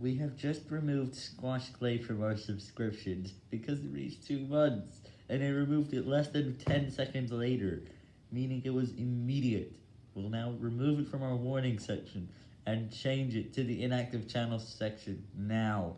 We have just removed Squash Clay from our subscriptions because it reached 2 months, and I removed it less than 10 seconds later, meaning it was immediate. We'll now remove it from our warning section, and change it to the inactive channel section now.